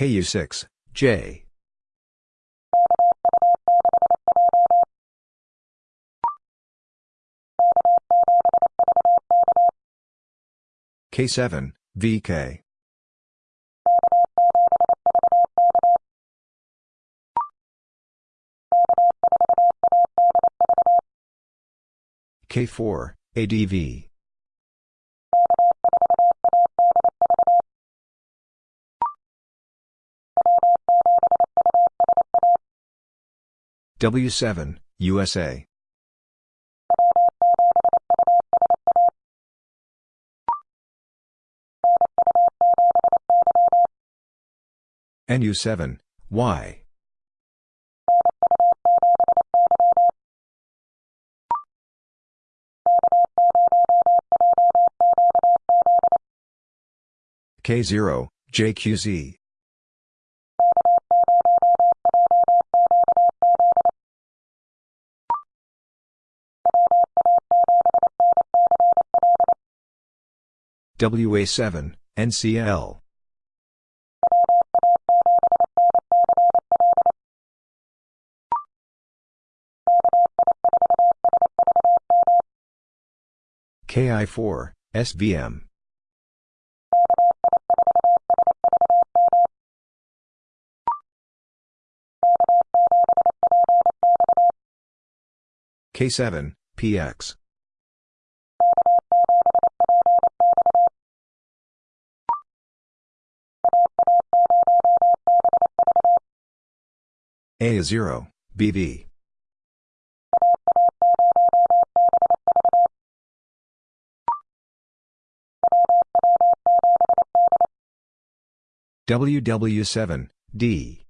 KU6, J. K7, VK. K4, ADV. W7, USA. NU7, Y. K0, JQZ. WA7, NCL. KI4, SVM. K7, PX. A0, BV. WW7, D.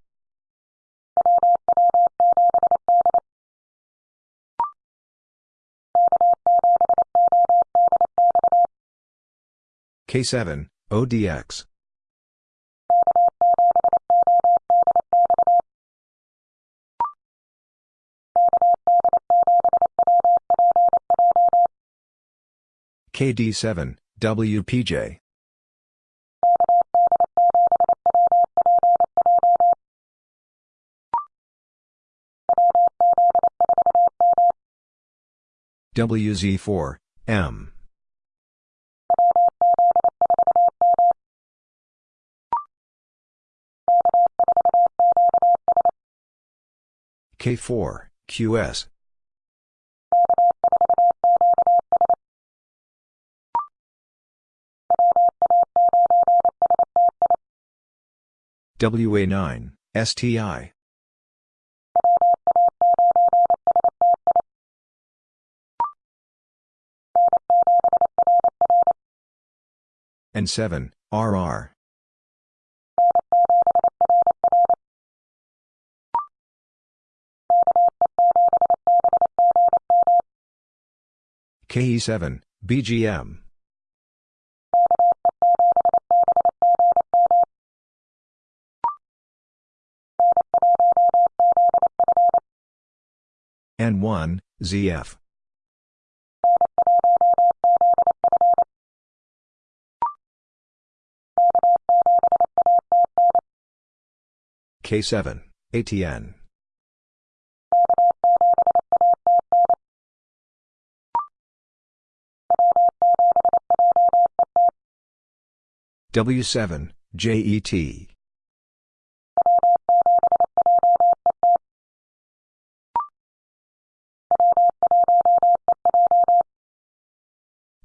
K7, ODX. KD7, WPJ. WZ4, M. K4, QS. WA9, STI. N7, RR. KE7, BGM. N1, ZF. K7, ATN. W7, JET.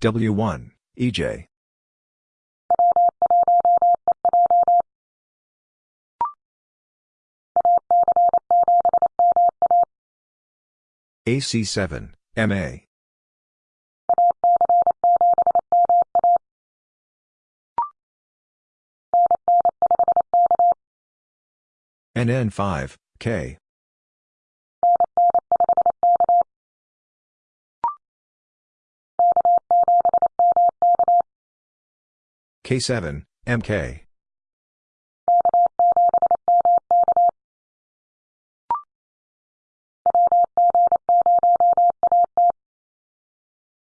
W1, EJ. AC7, MA. NN5, K. K7, MK.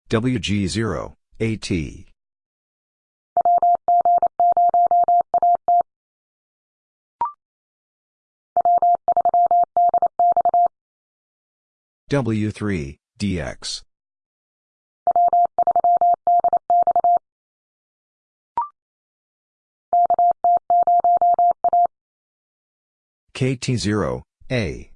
WG0, AT. W3, DX. KT0, A.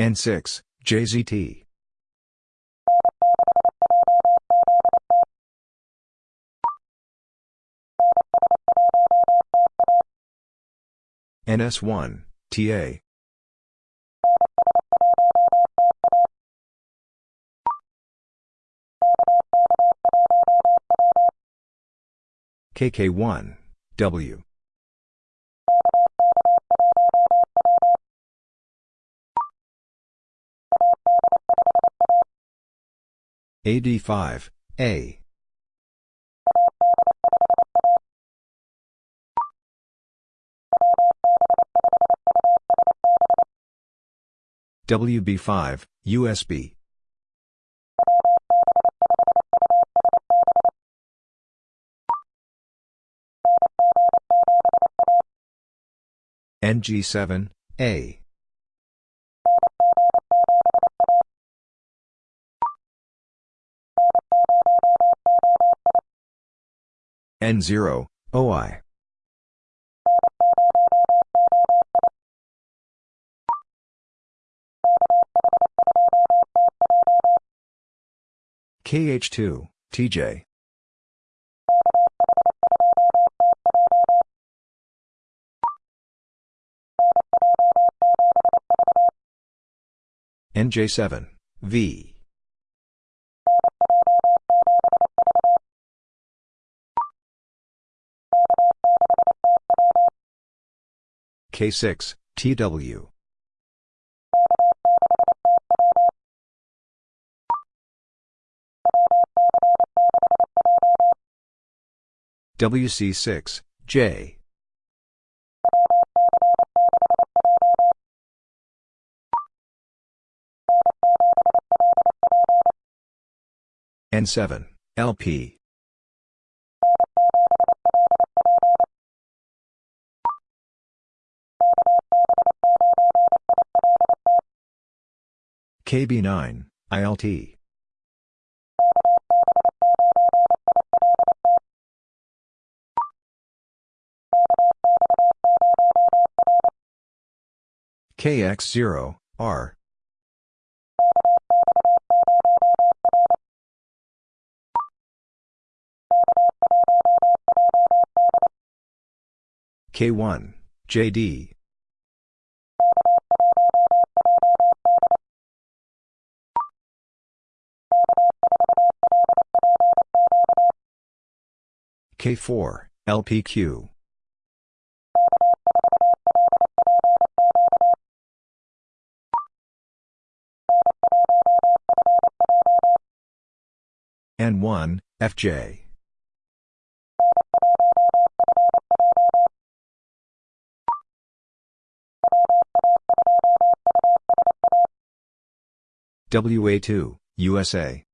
N6, JZT. NS1, TA. KK1, W. AD5, A. WB5, USB. NG7, A. N0, OI. KH2, TJ. NJ7, V. K6, TW. WC6, J. N7, LP. KB9, ILT. KX0, R. K1, JD. K4, LPQ. N1, FJ. WA2, USA.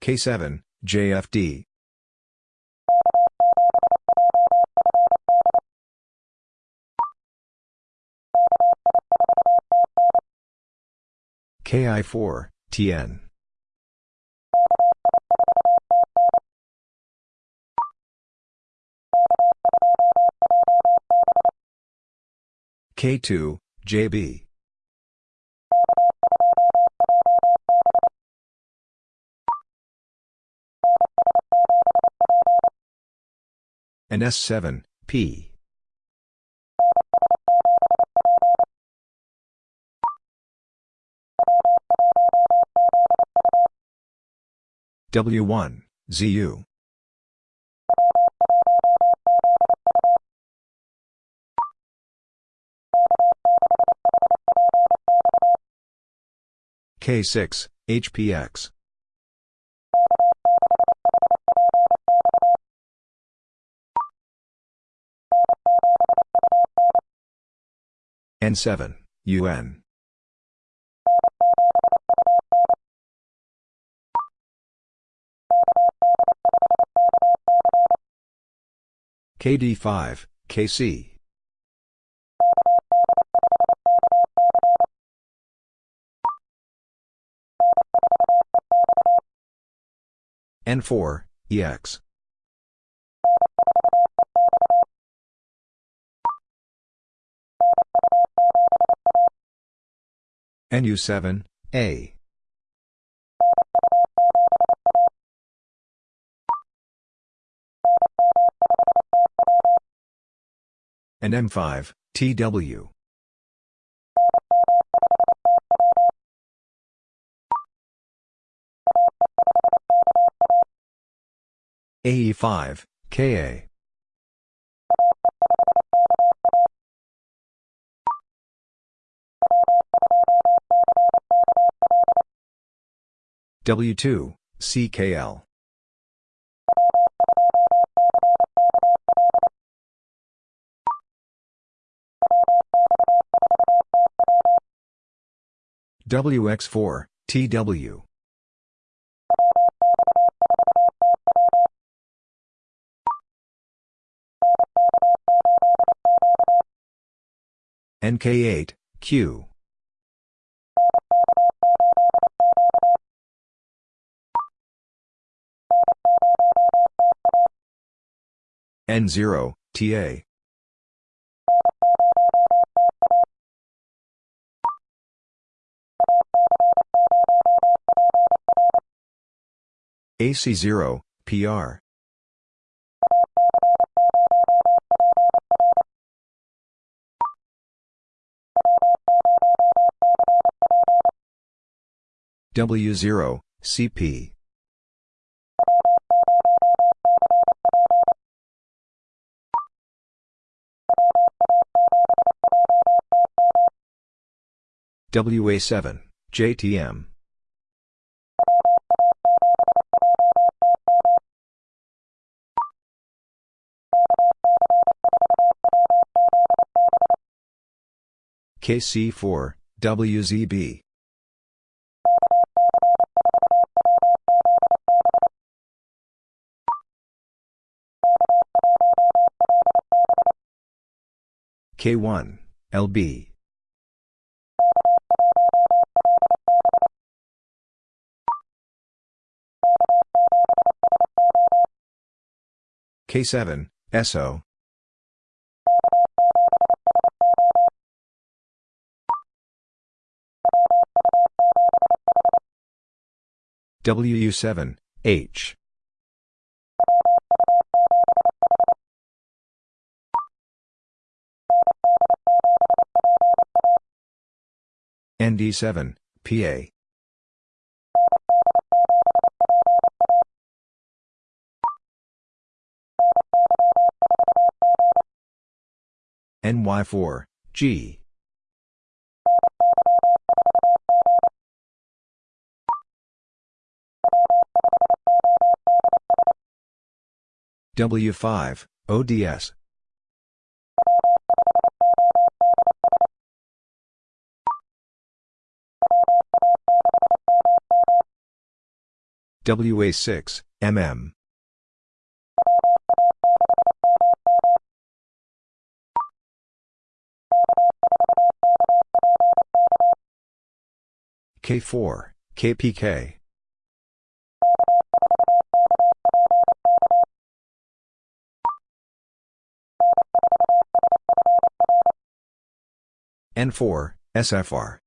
K7, JFD. KI4, TN. K2, JB. And S7, P. W1, ZU. K6, HPX. N7, UN. KD5, KC. N4, EX. NU7, A. and M5, TW. AE5, KA. W2, CKL. WX4, TW. NK8, Q. N0, TA. AC0, PR. W0, CP. WA7, JTM. KC4, WZB. K1, LB. K7, SO. WU7, H. ND7, PA. NY4, G. W5, ODS. WA6, MM. K4, KPK. N4, SFR.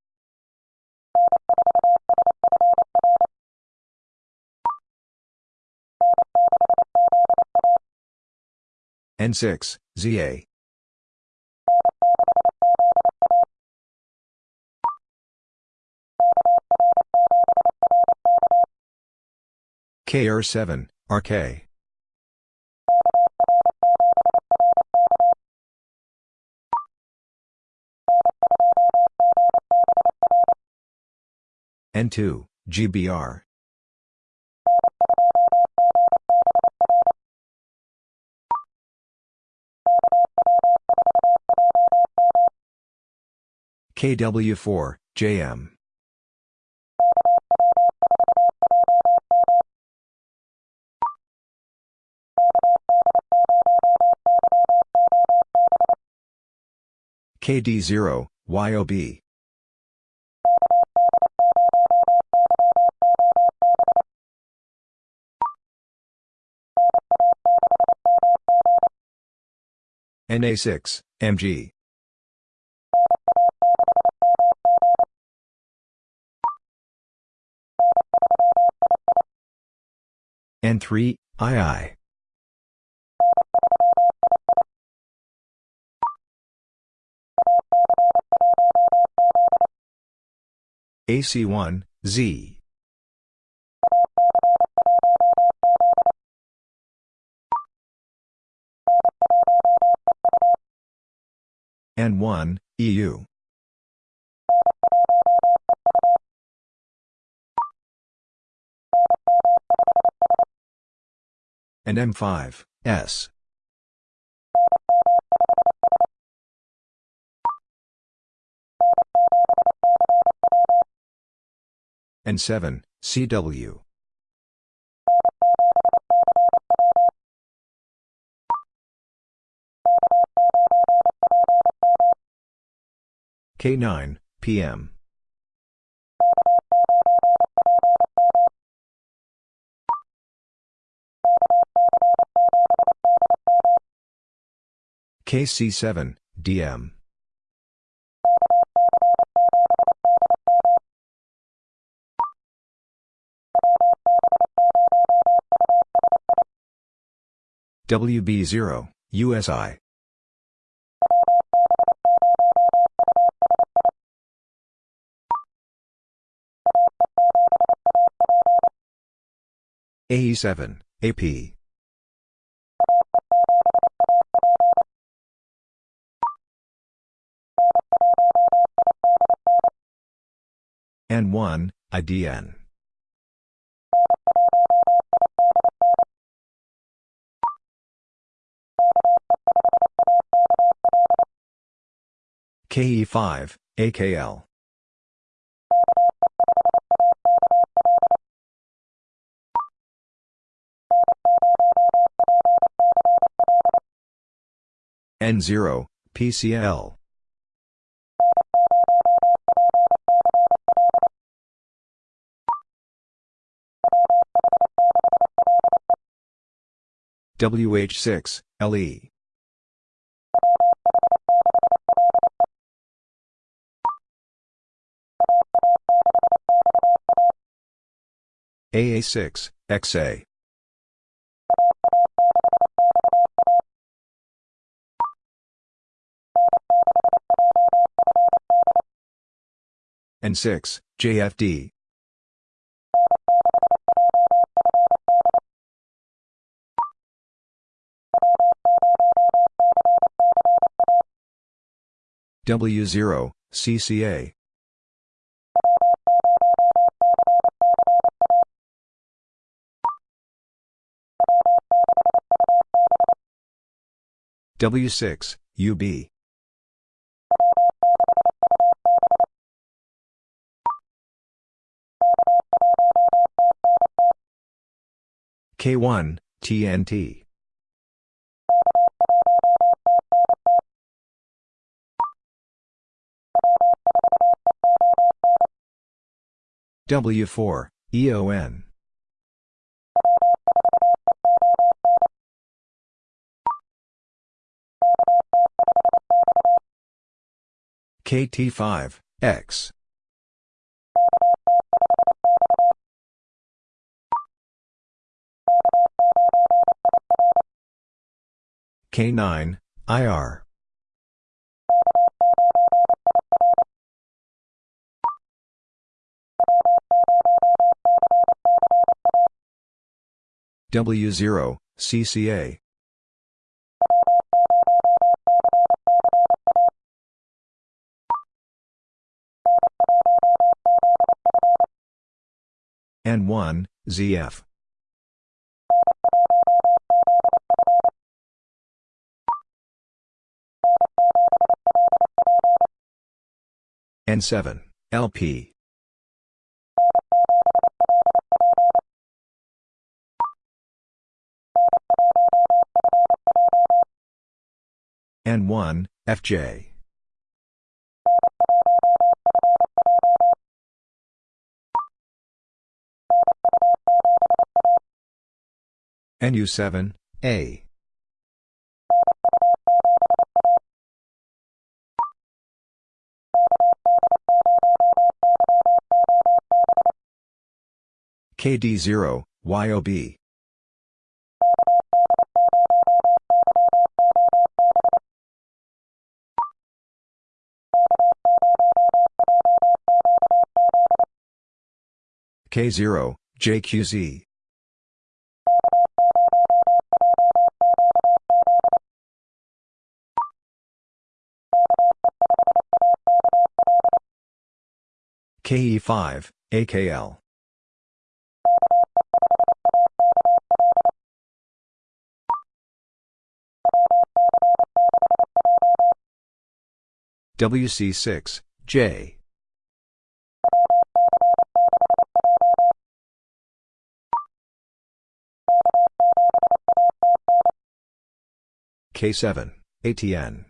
N6, ZA. KR7, RK. N2, GBR. KW4, JM. KD0, YOB. NA6, MG. N3, II. AC1, Z. N1, EU. And M5, S. And 7, CW. K9, PM. KC7, DM. WB0, USI. AE7, AP. N1, IDN. KE5, AKL. N0, PCL. WH6, LE. AA6, XA. N6, JFD. W0, CCA. W6, UB. K1, TNT. W4, EON. KT5, X. K9, IR. W0, CCA. N1, ZF. N7, LP. N1, FJ. NU7, A. KD0, YOB. K0, JQZ. KE5, AKL. WC6, J. K7, ATN.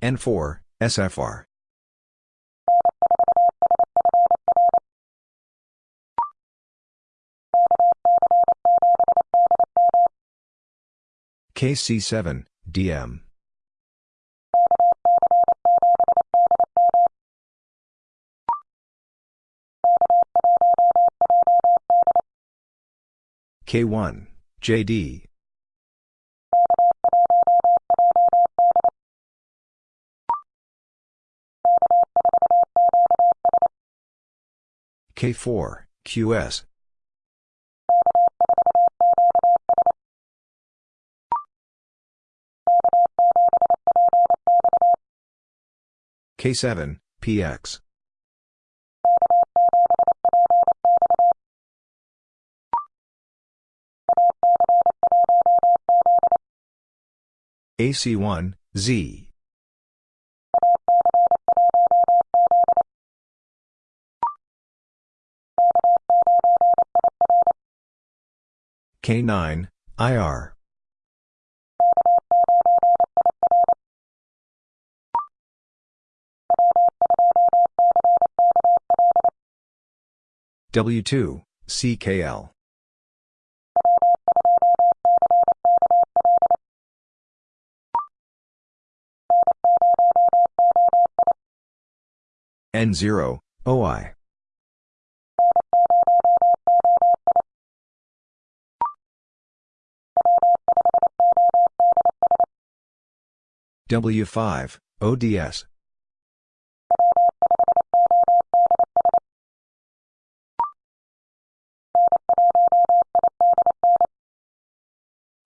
N4, SFR. KC7, DM. K1, JD. K4, QS. K7, PX. AC1, Z. K9, IR. W2, CKL. N0, OI. W5, ODS.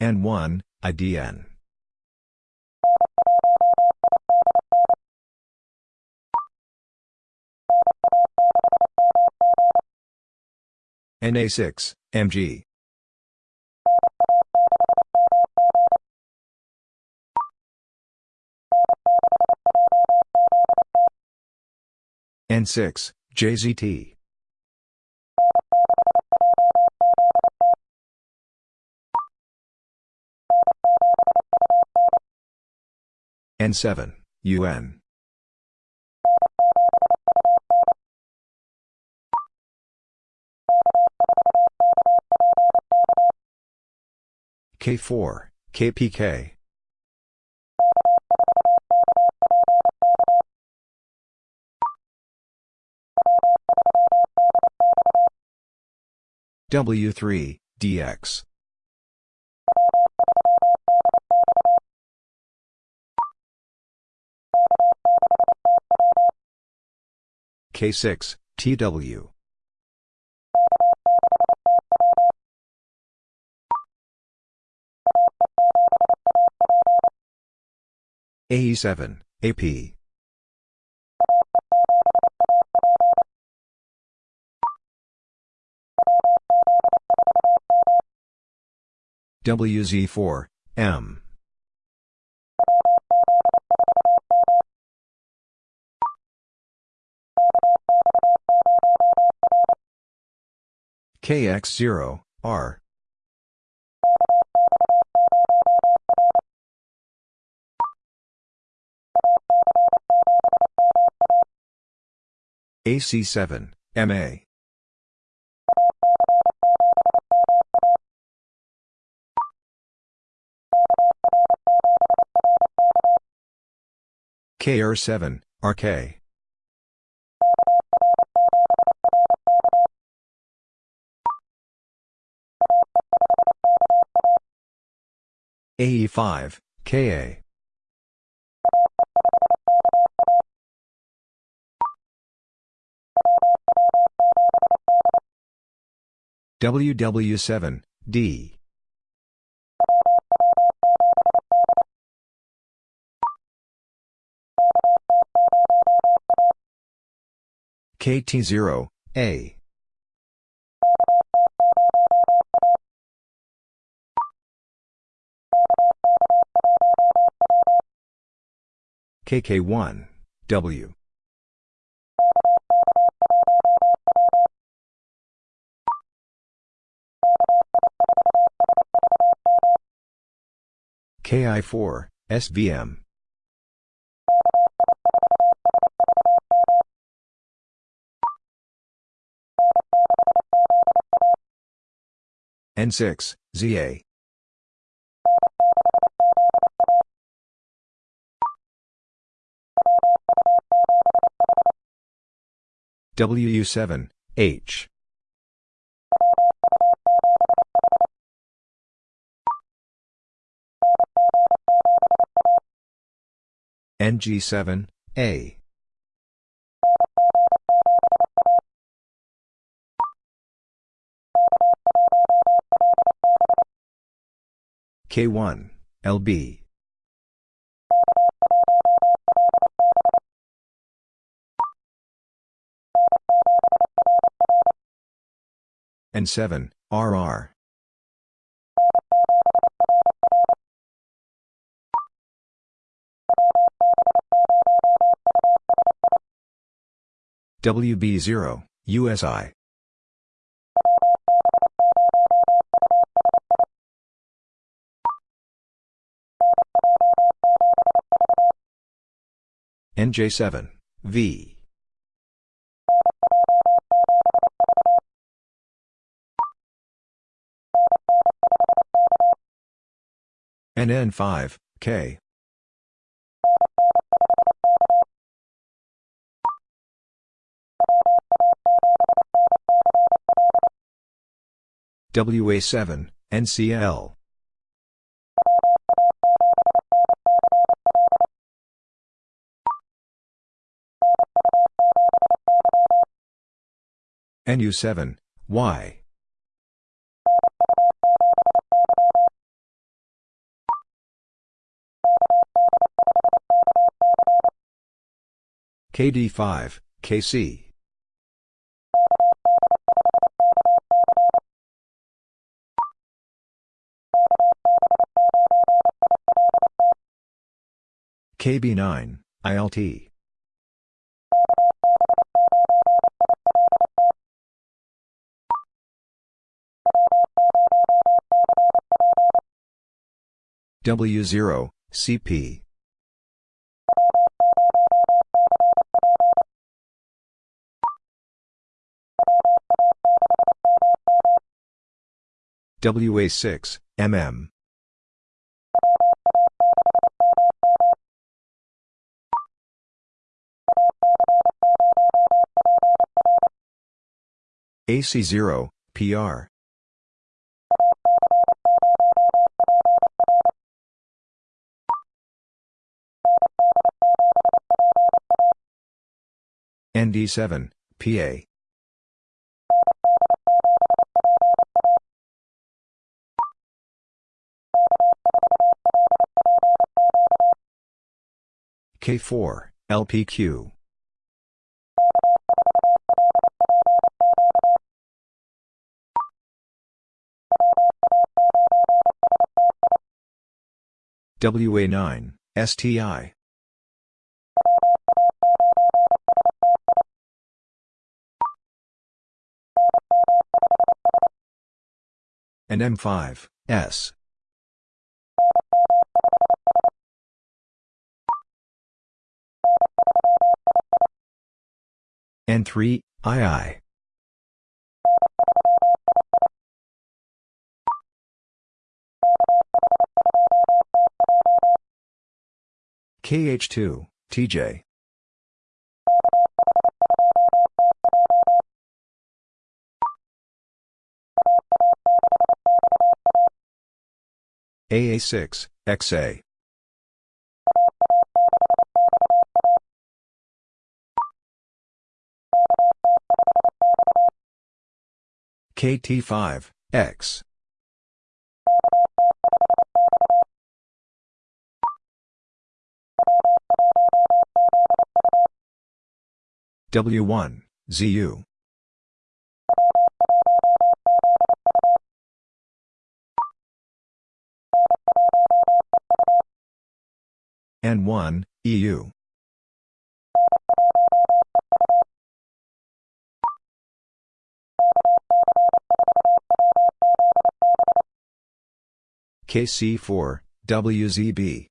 N1, IDN. NA6, MG. N6, JZT. N7, UN. K4, KPK. W3, DX. K6, TW. AE7, AP. WZ4, M. KX0, R. AC7, MA. KR7, RK. AE5, KA. WW7, D. KT0, A. KK1, W. KI4, SVM. N6, ZA. WU7, H. NG7, A. K1, LB. N7, RR. WB0, USI. NJ7, V. NN5, K. WA7, NCL. NU7, Y. KD5, KC. KB9, ILT. W0, CP. WA6, MM. AC0, PR. ND7, PA. K4, LPQ. WA9, STI. and M5, S. N3, II. KH2, TJ. AA6, XA. KT5, X. W1, ZU. N1, EU. KC4, WZB.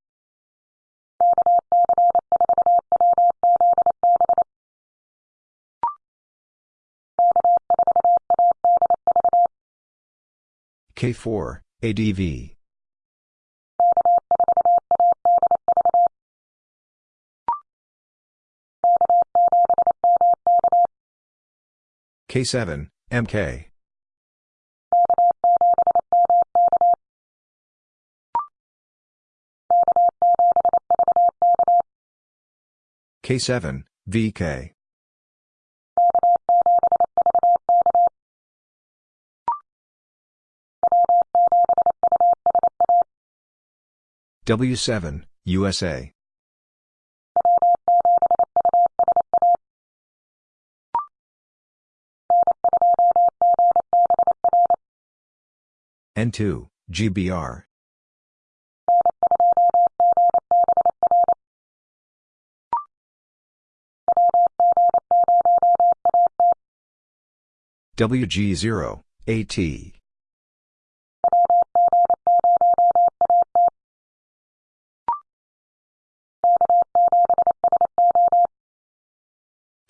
K4, ADV. K7, MK. K7, VK. W7, USA. N2, GBR. WG0, AT.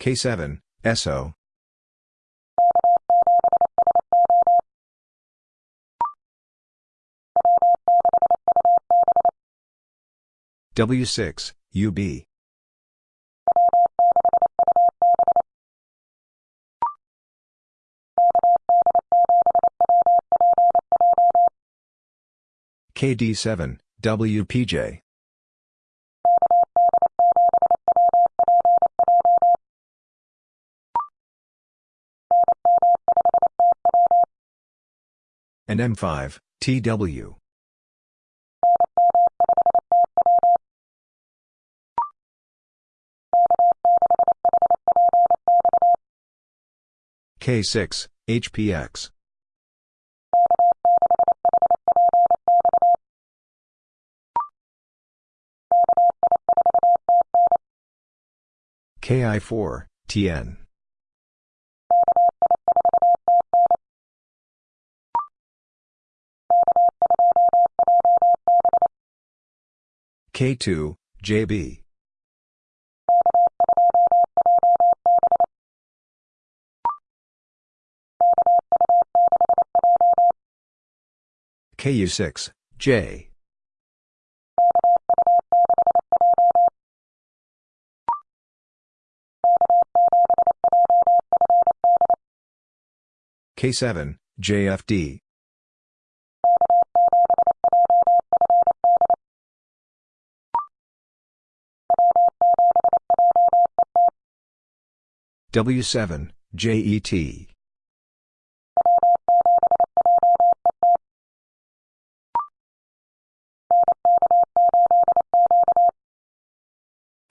K7, SO. W6, UB. KD7, WPJ. And M5, TW. K6, HPX. KI4, TN. K2, JB. KU6, J. K7, JFD. W7, JET.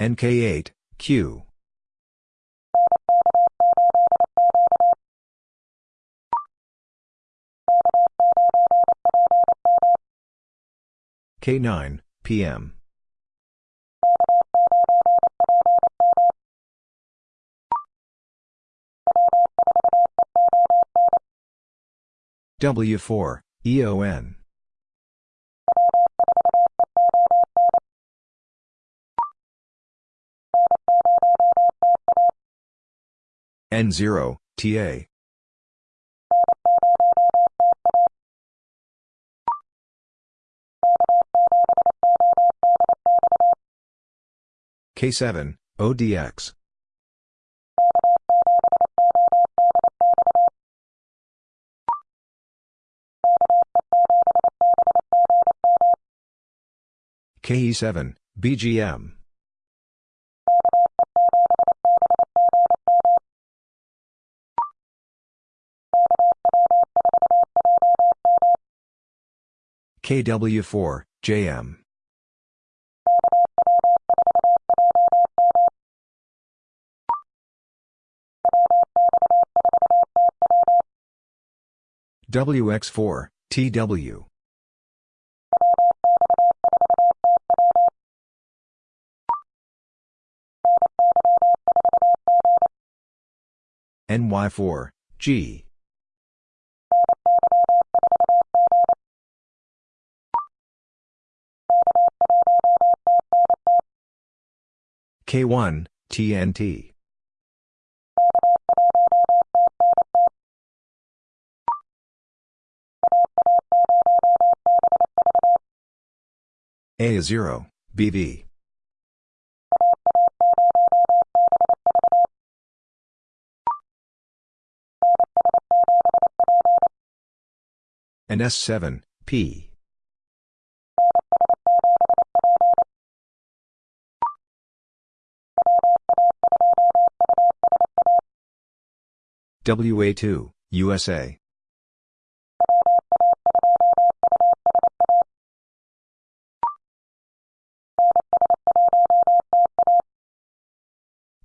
NK8, Q. K9, PM. W4, EON. N0, TA. K7, ODX. KE7, BGM. KW4, JM. WX4, TW. NY4, G. K1, TNT. A0, BV. And S7, P. WA2, USA.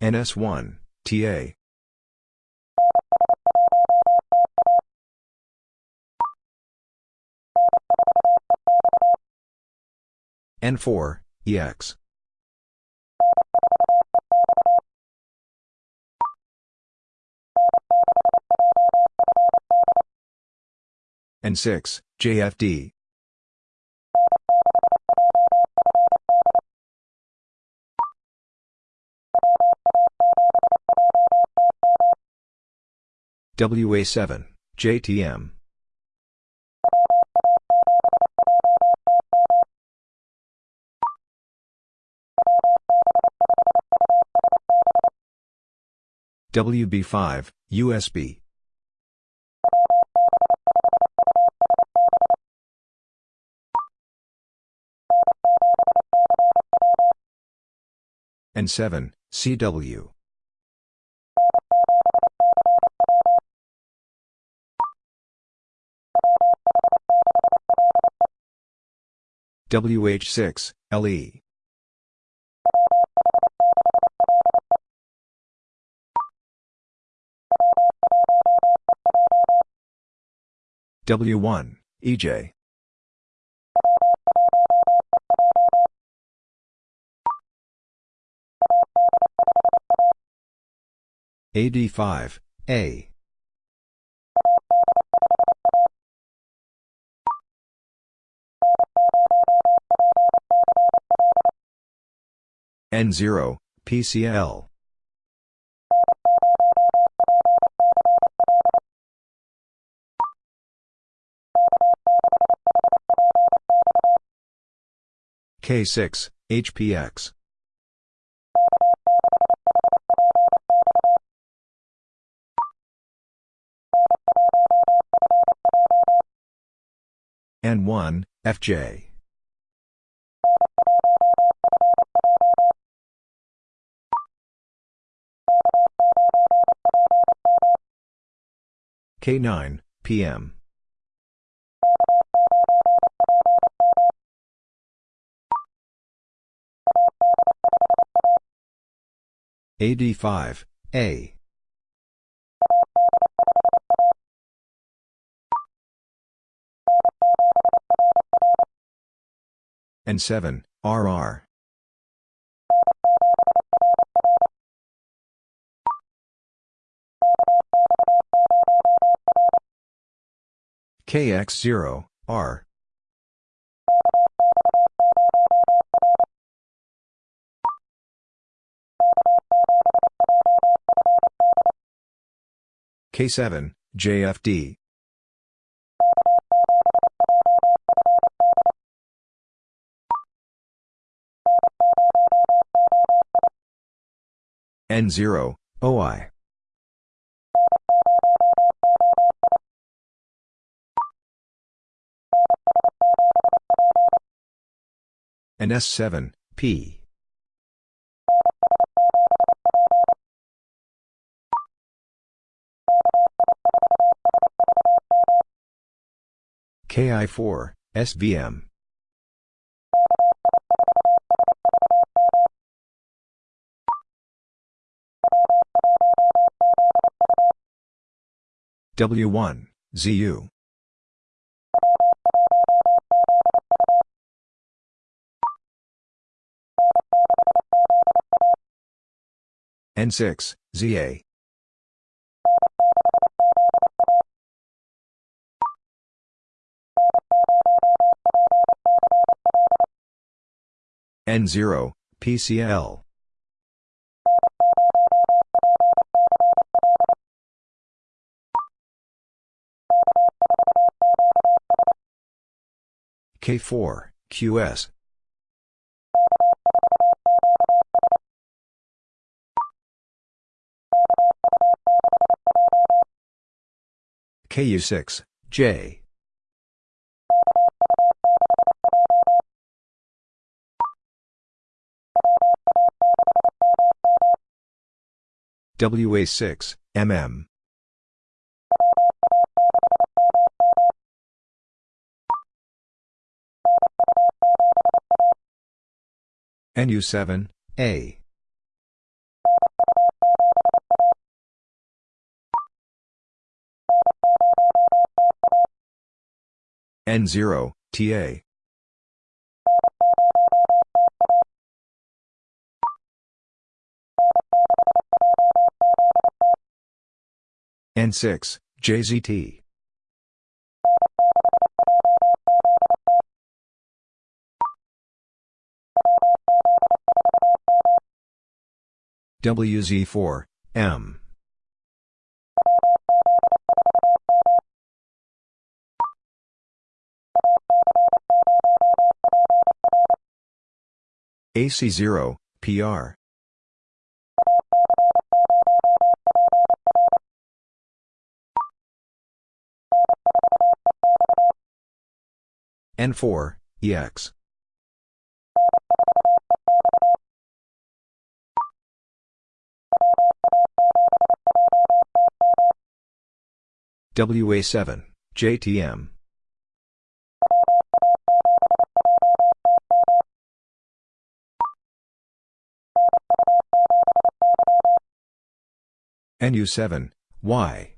NS1, TA. N4, EX. N6, JFD. WA7, JTM. WB5, USB. N7, CW. WH6, LE. W1, EJ. AD5, A. N0, PCL. K6, HPX. N1, FJ. K9, PM. AD5, A. N7, RR. KX0, R. K7, JFD. N0, OI. And S7, P. KI4, SVM. W1, ZU. N6, ZA. N0, PCL. K4, QS. KU6, J. WA6, MM. NU7, A. N0, TA. N6, JZT. WZ4, M. AC0, PR. N4, EX. WA7, JTM. NU7, Y.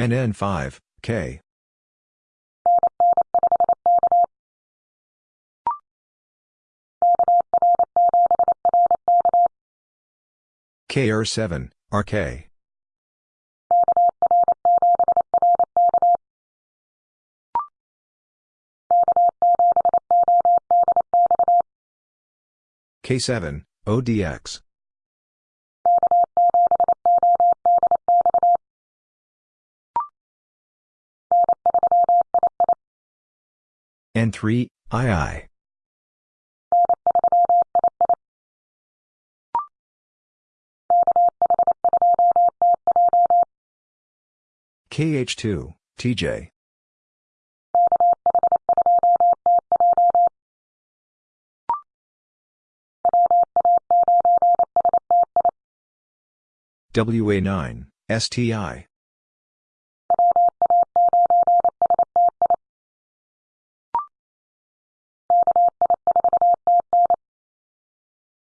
NN5, K. KR7, RK. K7, ODX. N3, II. KH2, TJ. WA9, STI.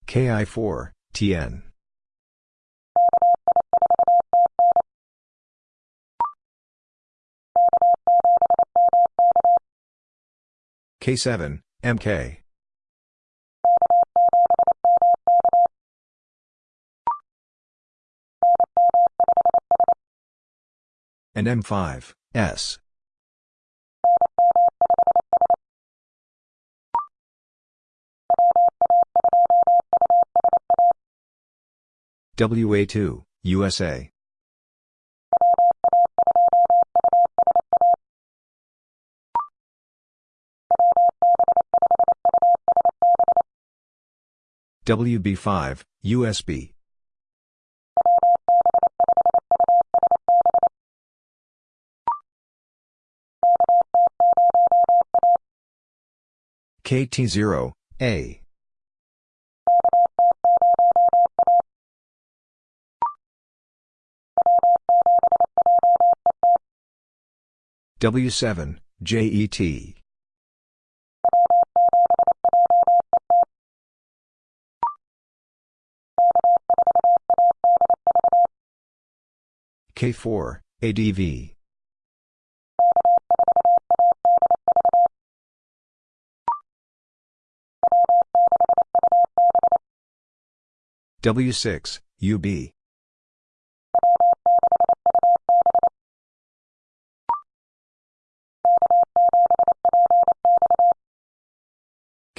KI4, TN. K7, MK. And M5, S. WA2, USA. WB5, USB. KT0, A. W7, JET. K4, ADV. W6, UB.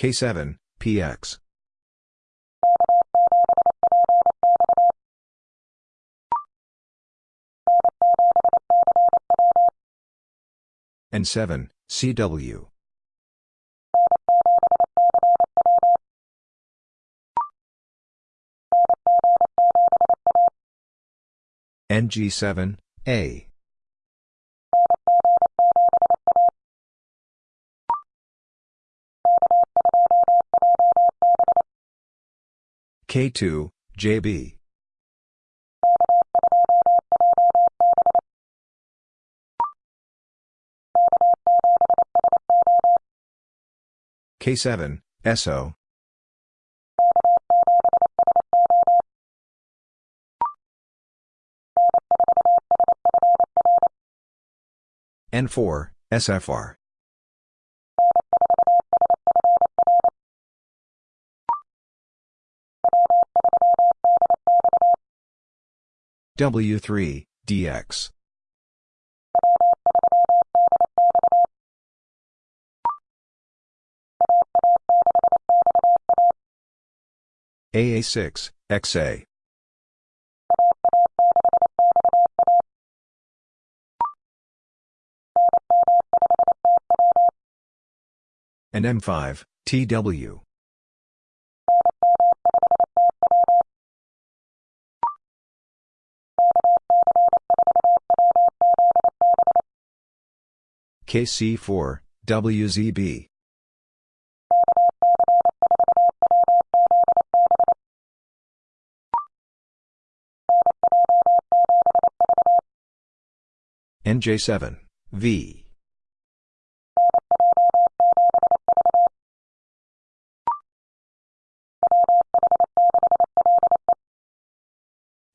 K7, PX. N7, CW. NG7, A. K2, JB. K7, SO. N4, SFR. W3, DX. AA6, XA. And M5, TW. KC4, WZB. NJ7, V.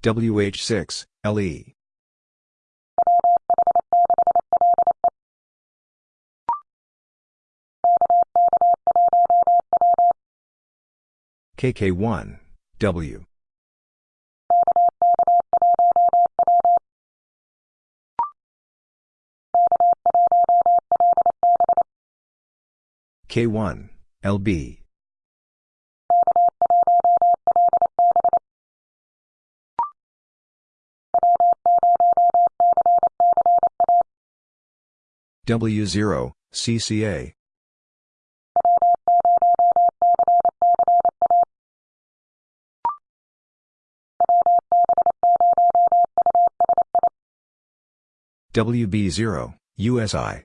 WH6, LE. KK1, W. K1, LB. W0, CCA. WB0, USI.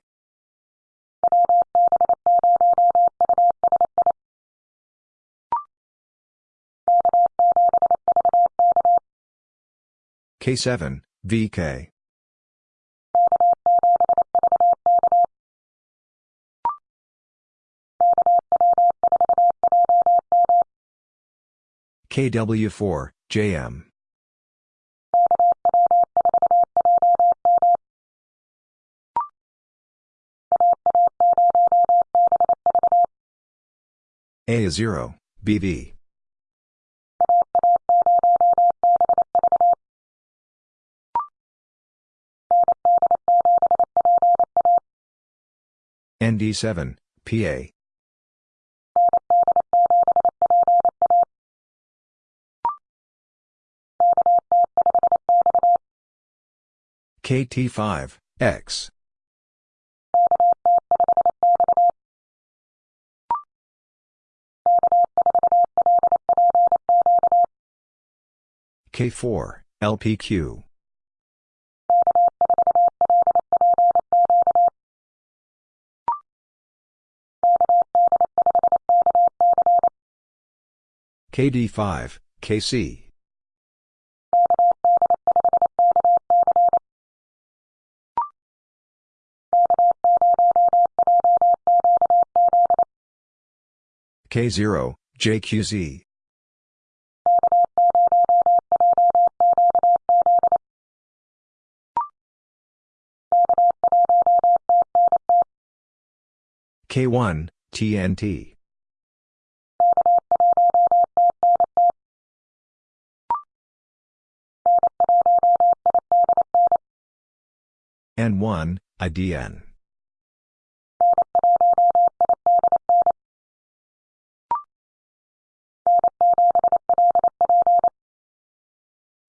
K7, VK. KW4, JM. A is 0, BV. ND7, PA. KT5, X. K4, LPQ. KD5, KC. K0, JQZ. K1, TNT. N1, IDN.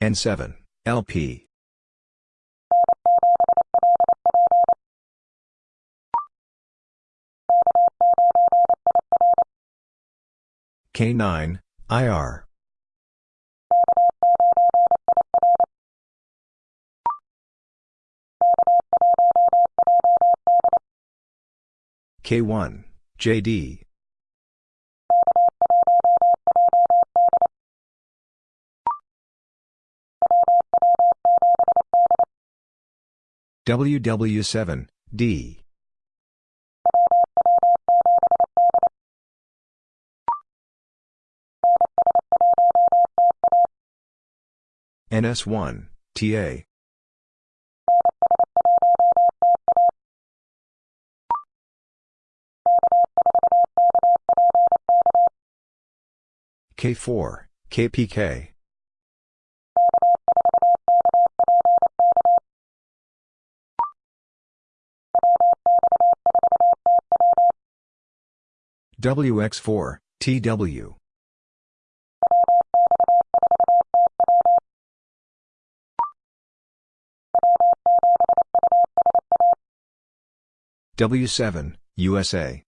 N7, LP. K9, IR. K1, JD. WW7, D. NS1, TA. K4, KPK. WX4, TW. W7, USA.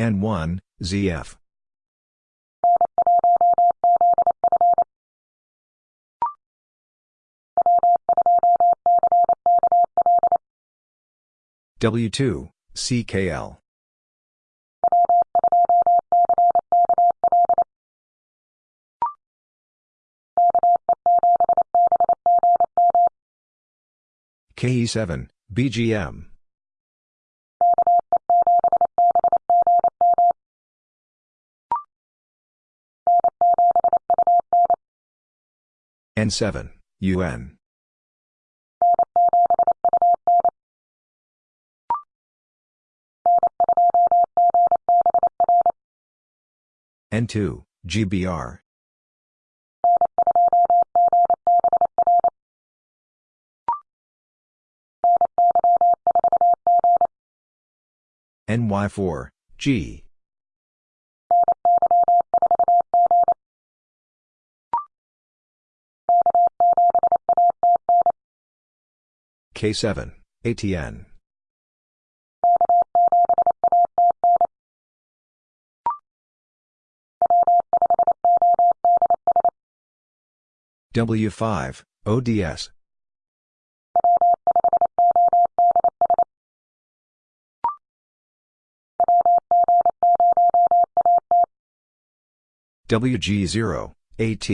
N1, ZF. W2, CKL. KE7, BGM. N7, UN. N2, GBR. NY4, G. K7, ATN. W5, ODS. WG0, AT.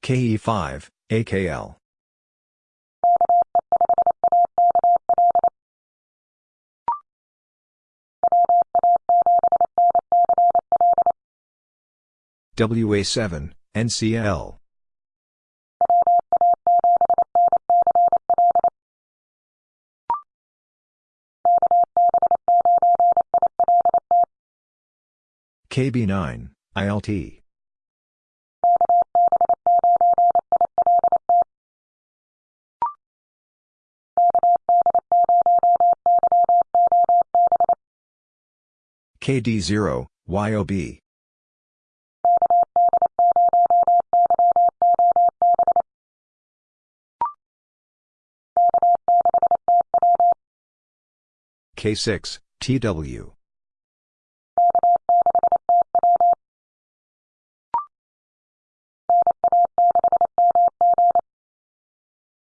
KE5, AKL. WA7, NCL. KB9, ILT. KD0, YOB. K6, TW.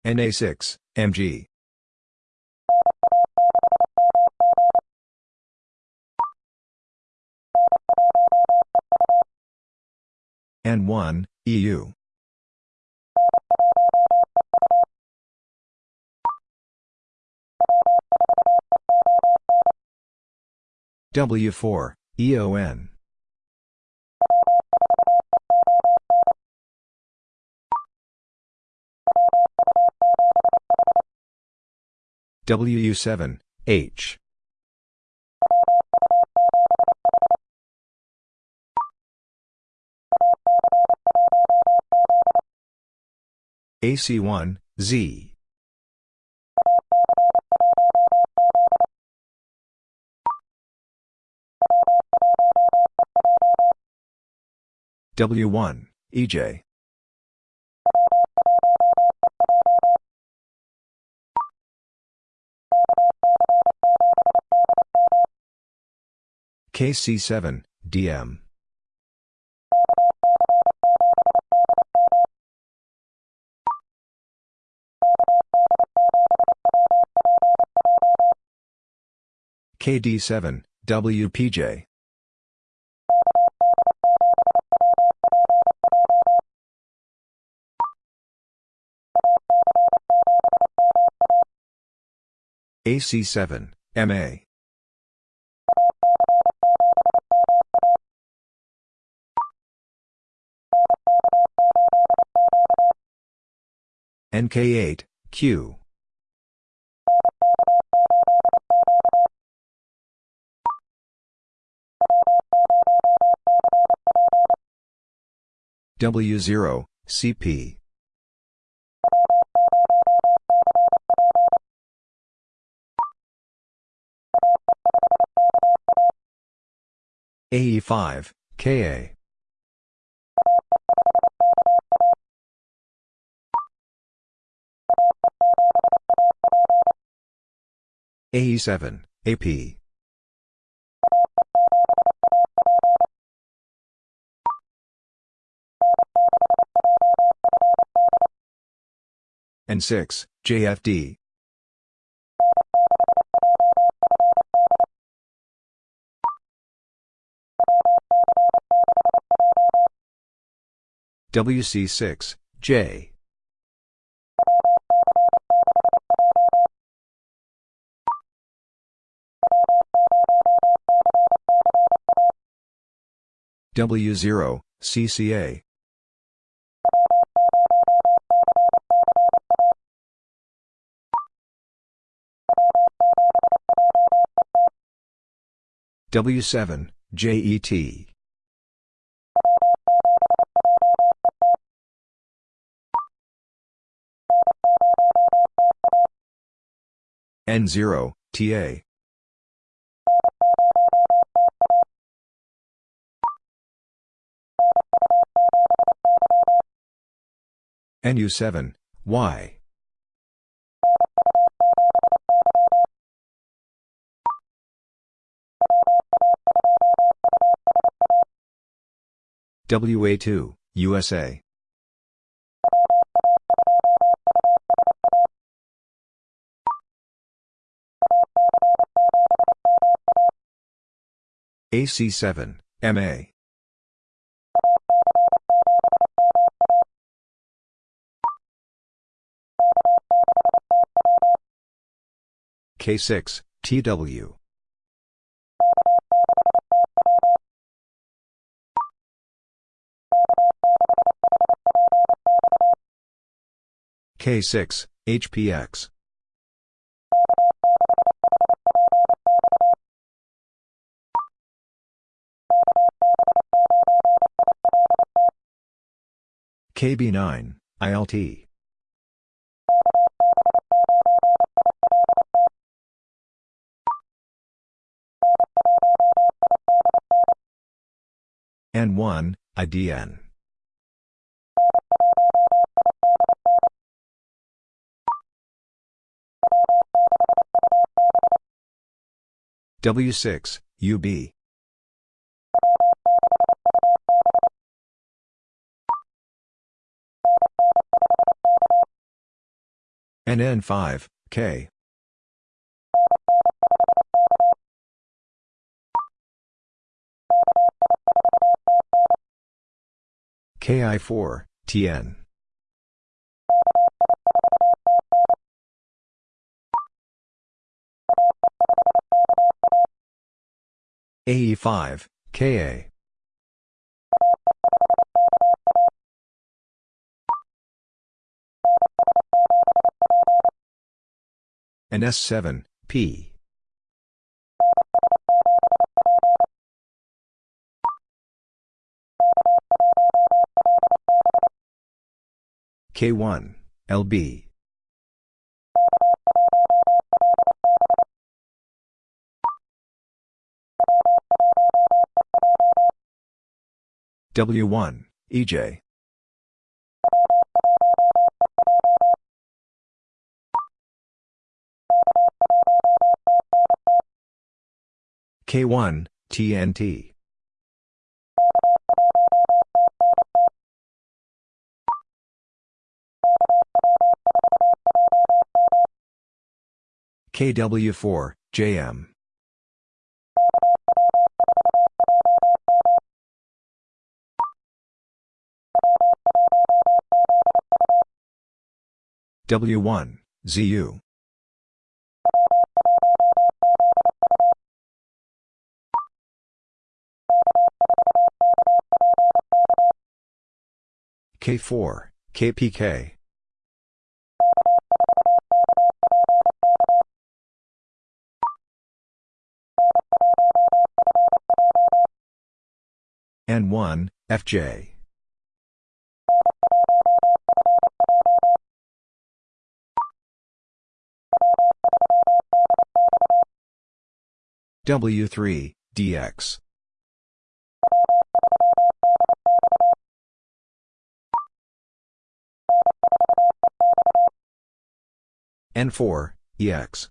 NA6, MG. N1, EU. W4, EON. WU7, H. AC1, Z. W1, EJ. KC7, DM. KD7, WPJ. AC7, MA. NK8, Q. W0, CP. AE5, KA. AE7, AP. N6, JFD. WC6, J. W0, CCA. W7, JET. N0, TA. NU7, Y. WA2, USA. AC7, MA. K6, TW. K6, HPX. KB9, ILT. N1, IDN. W6, UB. NN5, K. KI4, TN. AE5, KA. And S7, P. K1, LB. W1, EJ. K1, TNT. KW4, JM. W1, ZU. K4, KPK. N1, FJ. W3, DX. N4, EX.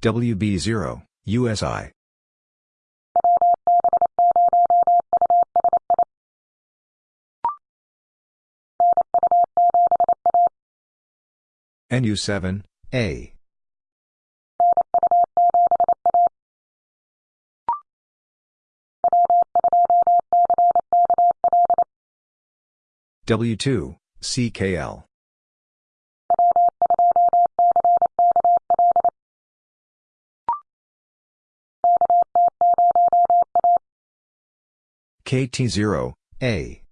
WB0, USI. NU7, A. W2, CKL. KT0, A.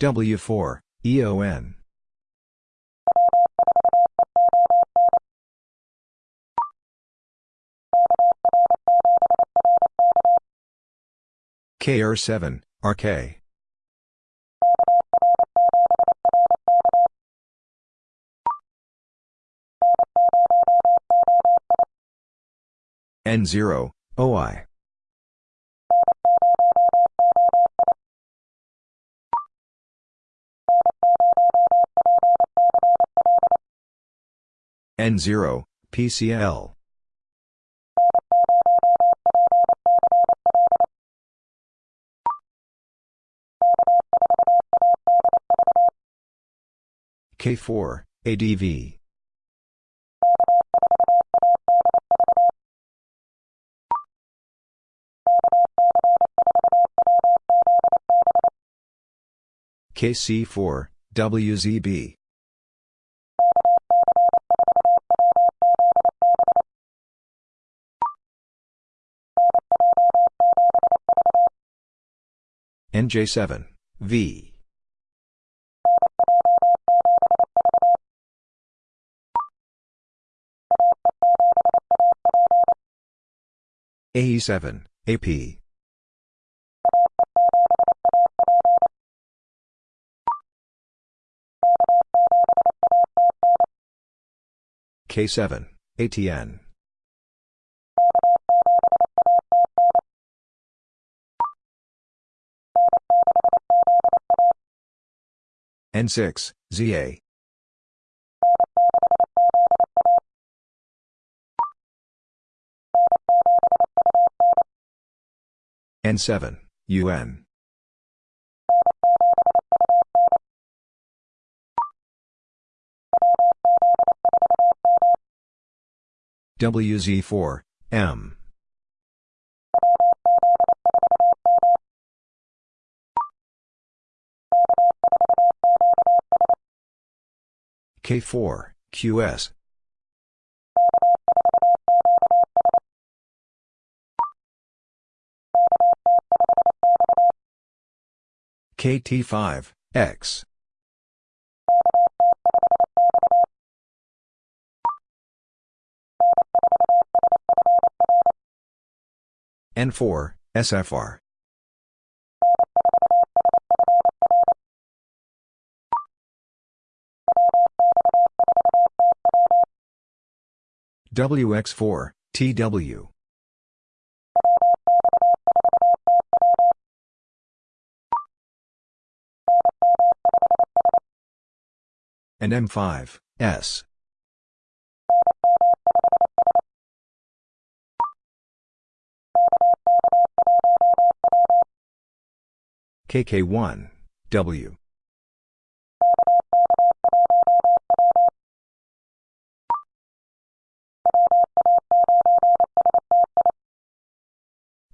W4, EON. KR7, RK. N0, OI. N0, PCL. K4, ADV. KC4, WZB. NJ7, V. AE7, AP. K7, ATN. N6, ZA. N7, UN. WZ4, M. K4, QS. KT5, X. N4, SFR. WX4, TW. and M5, S. KK1, W.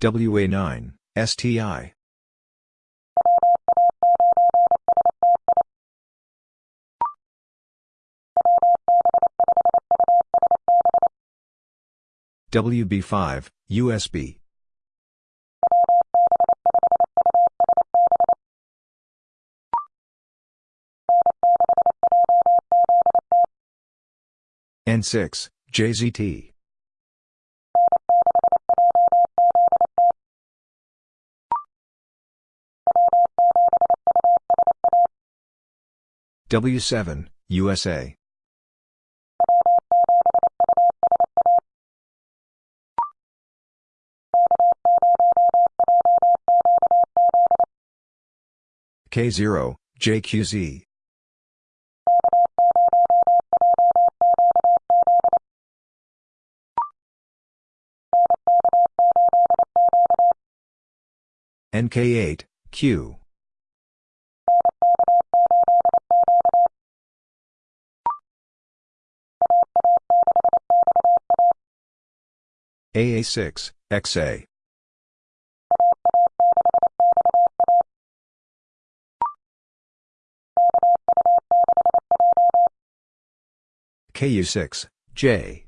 WA9, STI. WB5, USB. N6, JZT. W7, USA. K0, JQZ. NK8, Q. AA6, XA. KU6, J.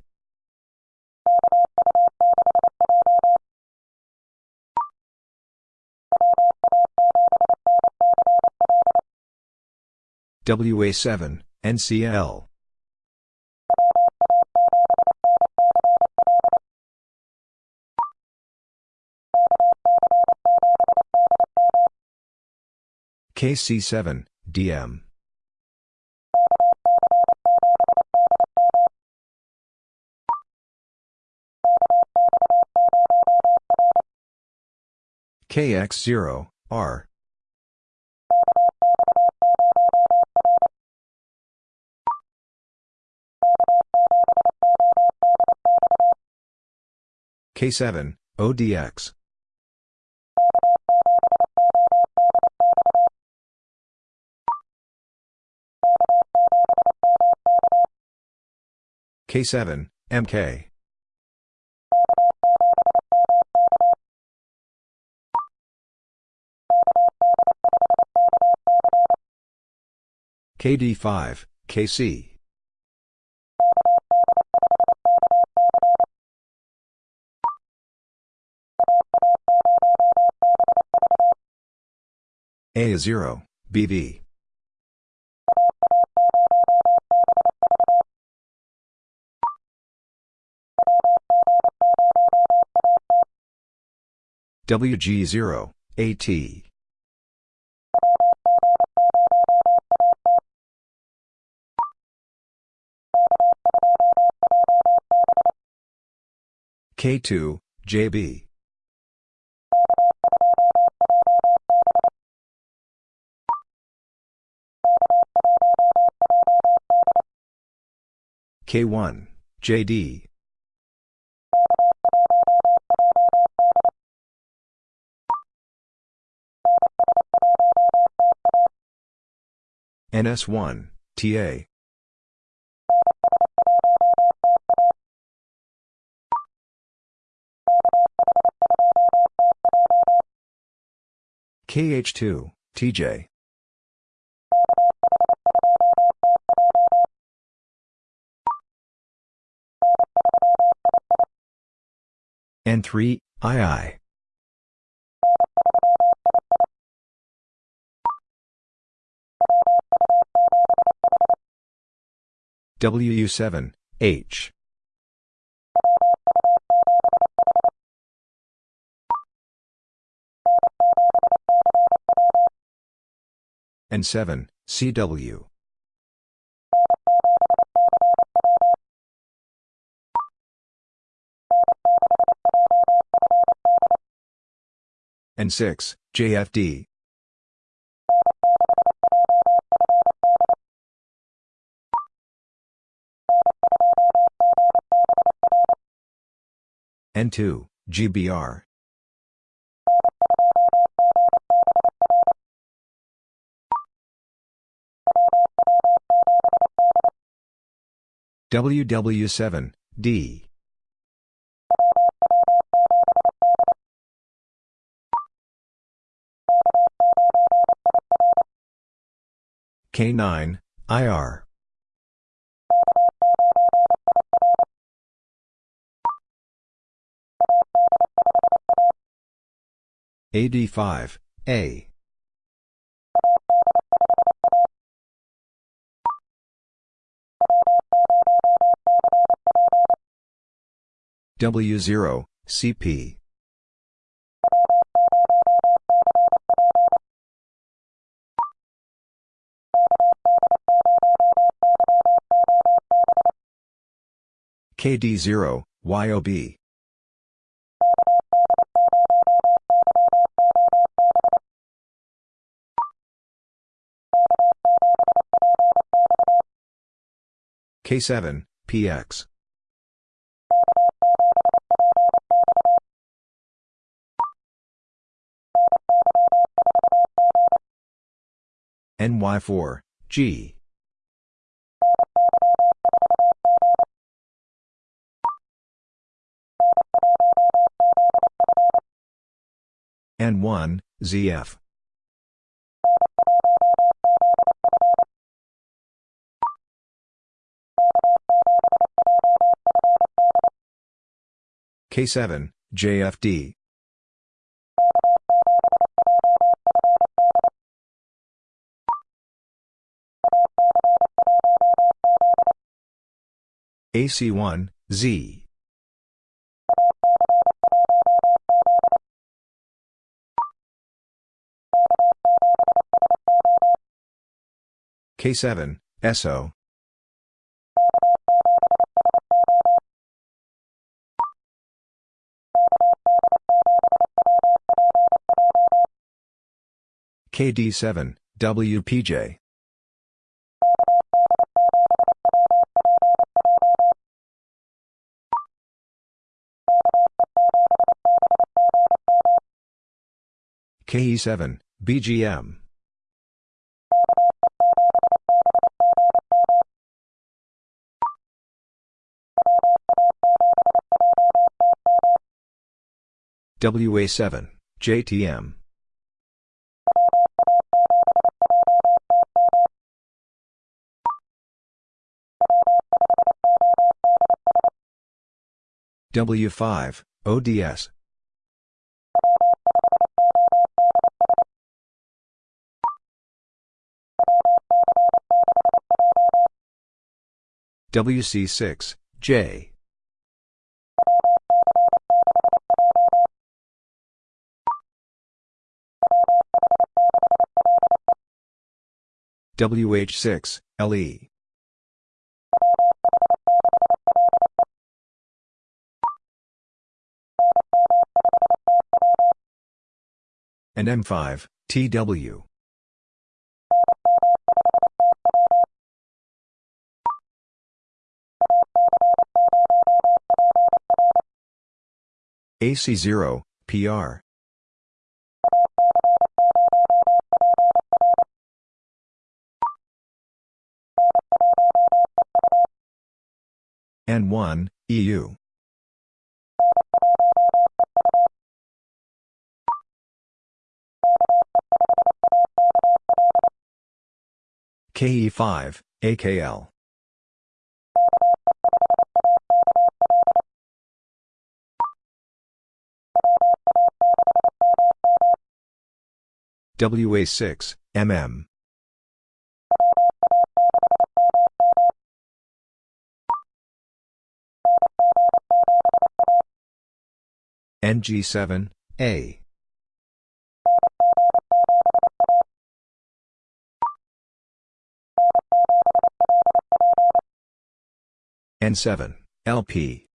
WA7, NCL. KC7, DM. KX0, R. K7, ODX. K7, MK. KD5, KC. A0, BV. WG0, AT. K2, JB. K1, JD. NS1, TA. KH2, TJ. N3, II. WU7, H. N7, CW. N6, JFD. N2, GBR. WW7, D. K9, IR. AD5, A. W0, CP. KD0, YOB. K7, PX. NY4, G. N1, ZF. K7, JFD. AC1, Z. K7, SO. KD7, WPJ. KE7, BGM. WA7, JTM. W5, ODS. WC6, J. WH6, LE. and M5, TW. AC0, PR. N1, EU. KE5, AKL. WA6, MM. NG7, A. N7, LP.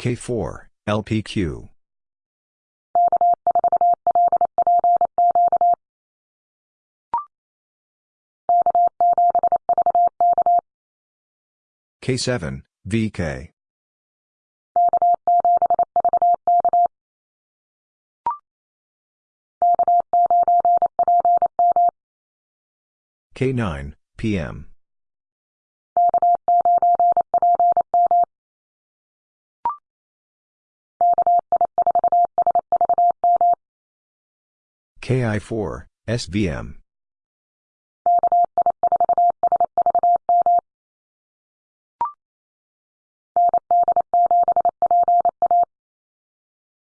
K4, LPQ. K7, VK. K9, PM. KI4, SVM.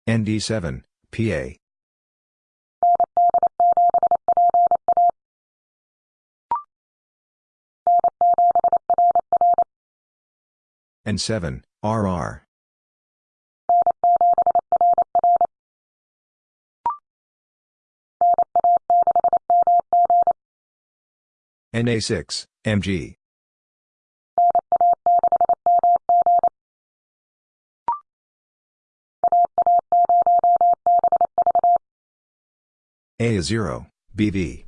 ND7, PA. N7, RR. NA6, MG. A0, BV.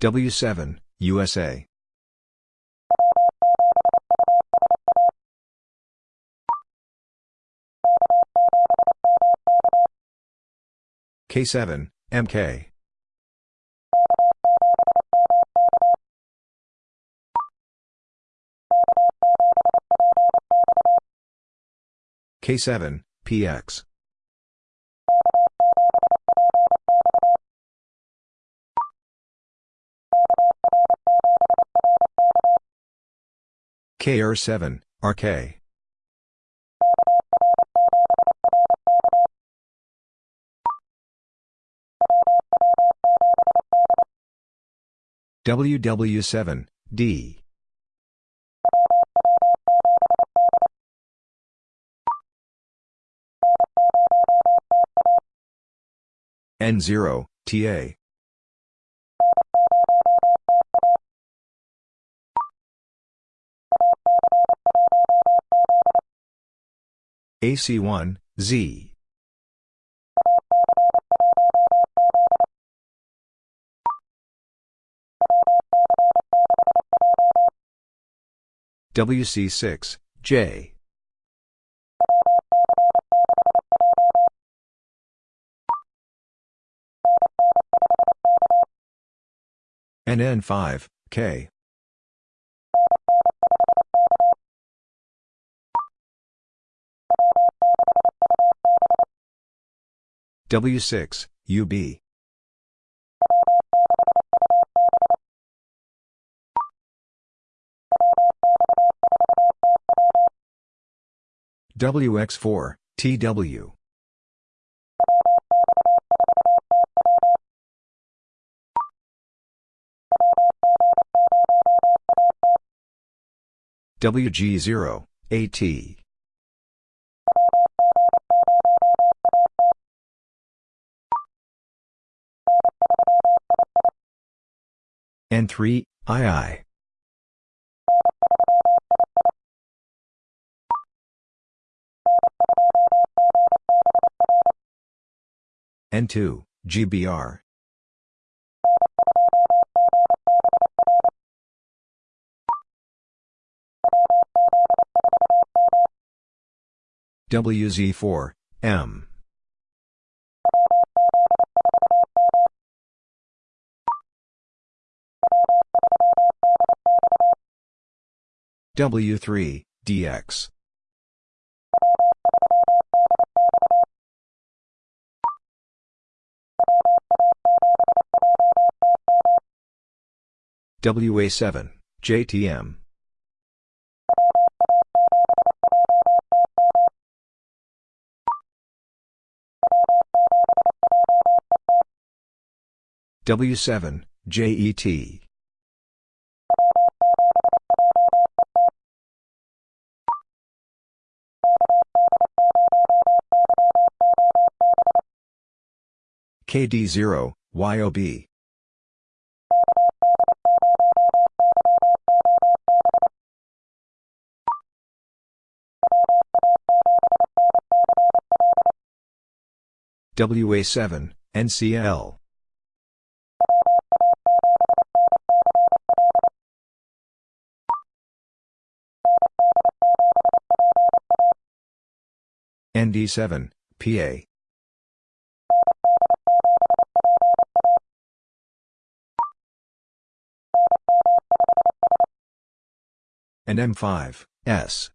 W7, USA. K7, MK. K7, PX. KR7, RK. WW7, D. N0, TA. AC1, Z. WC6, J. NN5, K. W6, UB. WX4, TW. WG0, AT. N3, II. N2, GBR. WZ4, M. W3, DX. WA7, JTM. W7, JET. KD0, YOB. WA7, NCL. ND7, PA. And M5, S.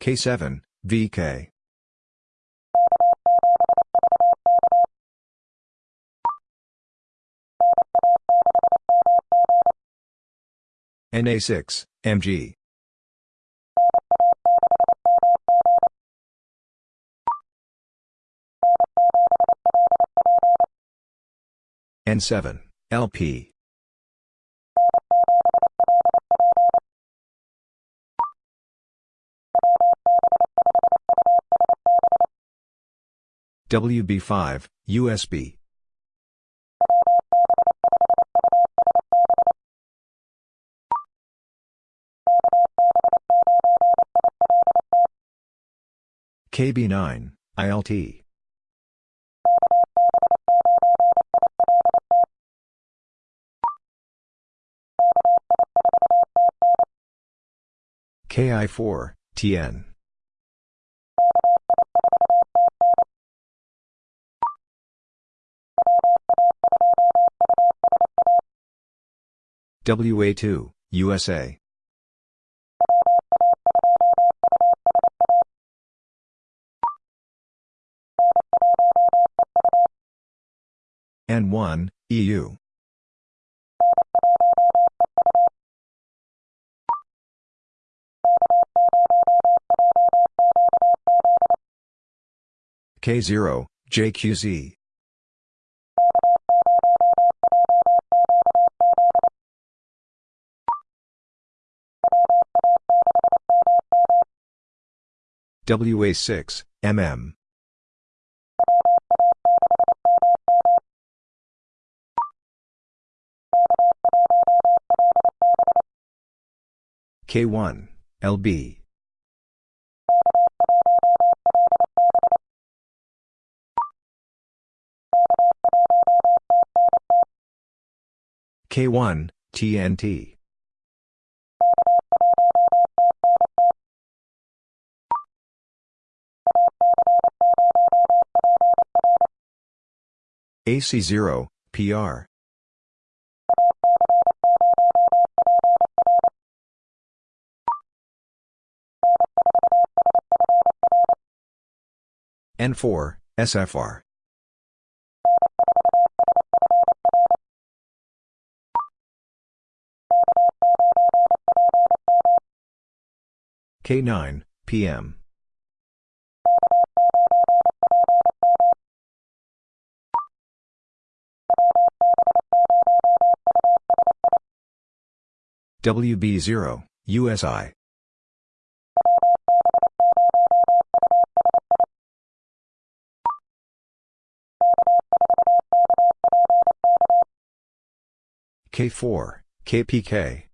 K7, VK. NA6, MG. N7, LP. WB5, USB. KB9, ILT. KI4, TN. WA2, USA. N1, EU. K0, JQZ. WA6, MM. K1, LB. K1, TNT. AC0, PR. N4, SFR. K9, PM. WB0, USI. K4, KPK.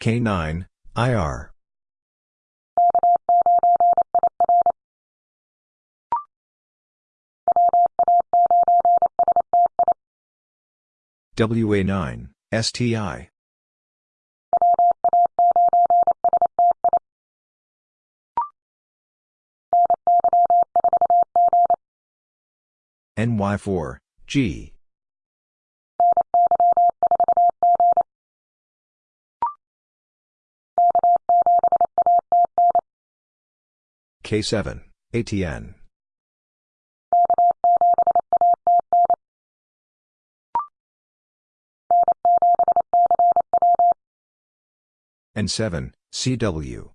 K9, IR. WA9, STI. NY4, G. K7, ATN. N7, CW.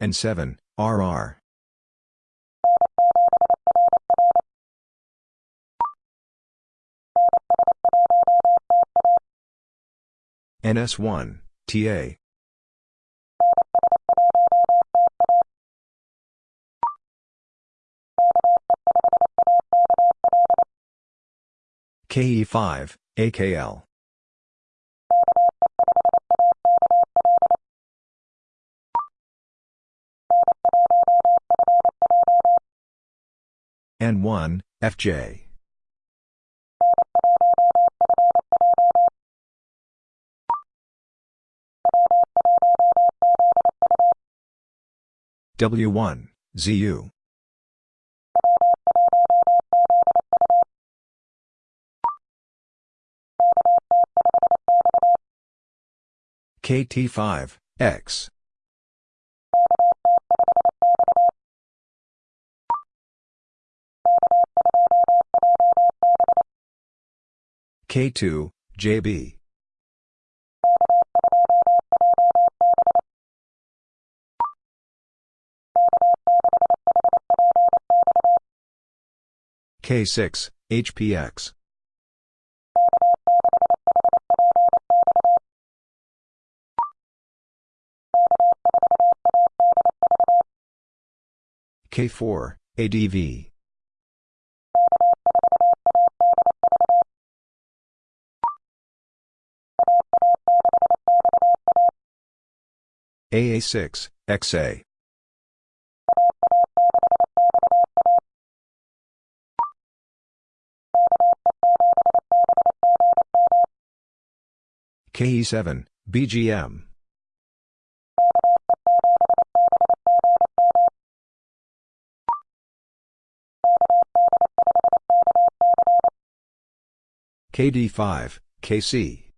N7, RR. NS1, TA. KE5, AKL. N1, FJ. W1, ZU. KT5, X. K2, JB. K6, HPX. K4, ADV. AA6, XA. KE7, BGM. KD5, KC.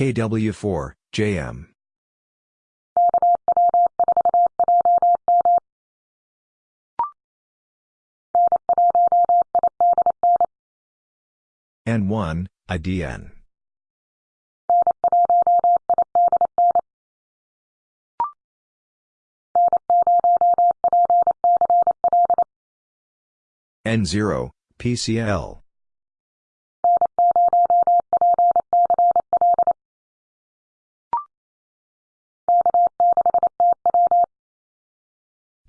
KW4, JM. N1, IDN. N0, PCL.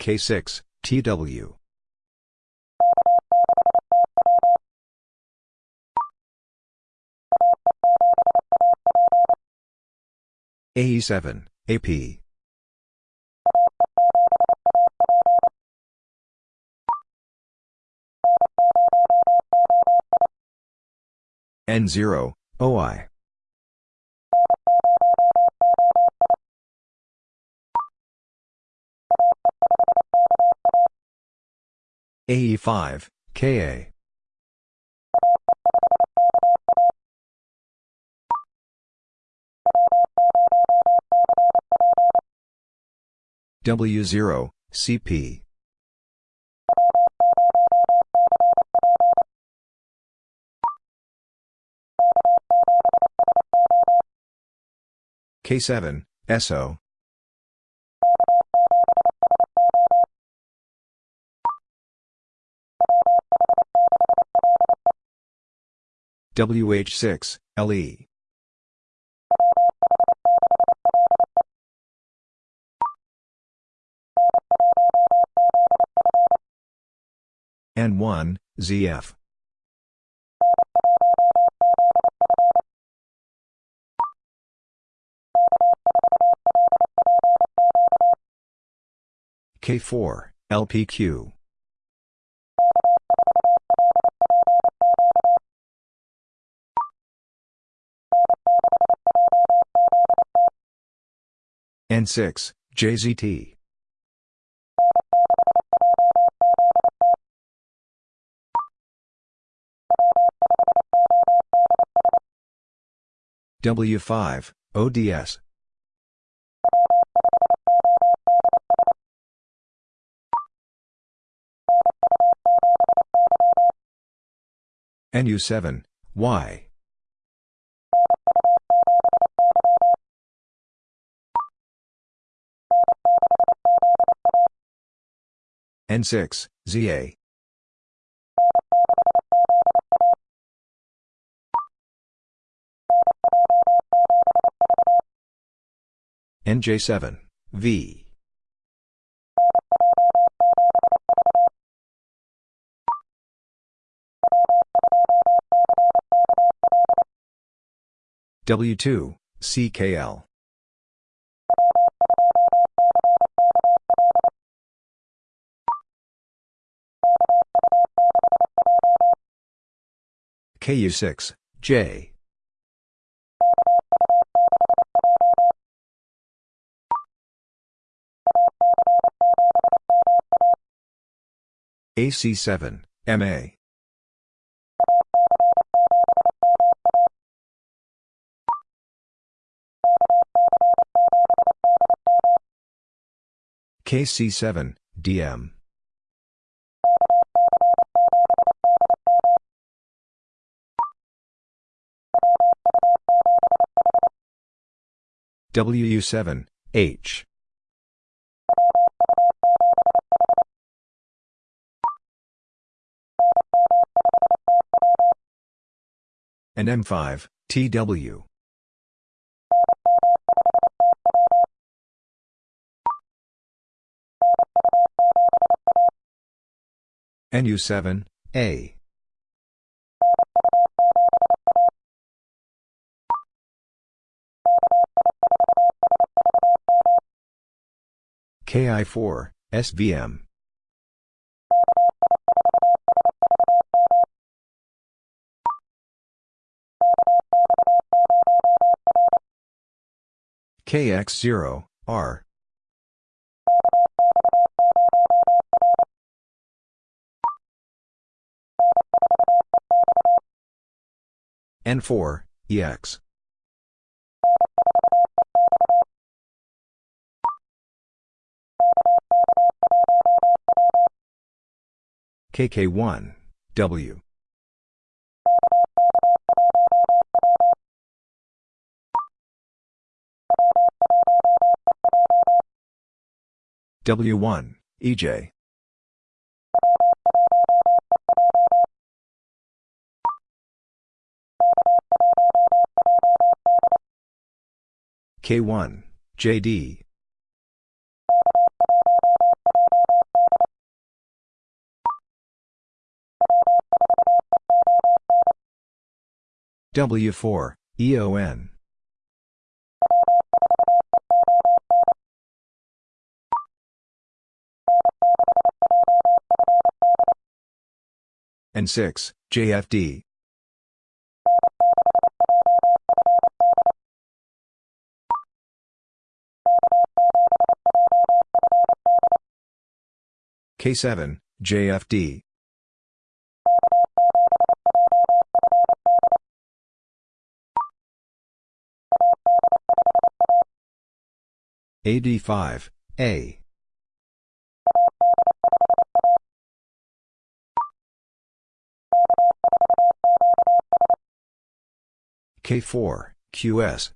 K6, TW. AE7, AP. N0, OI. AE5, KA. W0, CP. K7, SO. WH6, LE. N1, ZF. K4, LPQ. N6, JZT. W5, ODS. NU7, Y. N6, ZA. NJ7, V. W2, CKL. KU6, J. AC7, MA. KC7, DM. WU7, H. and M5, TW. NU7, A. KI4, SVM. KX0, R. N4, EX. KK1, W. W1, EJ. K1, JD. W4, EON. and 6, JFD. K7, JFD. AD5, A. K4, QS.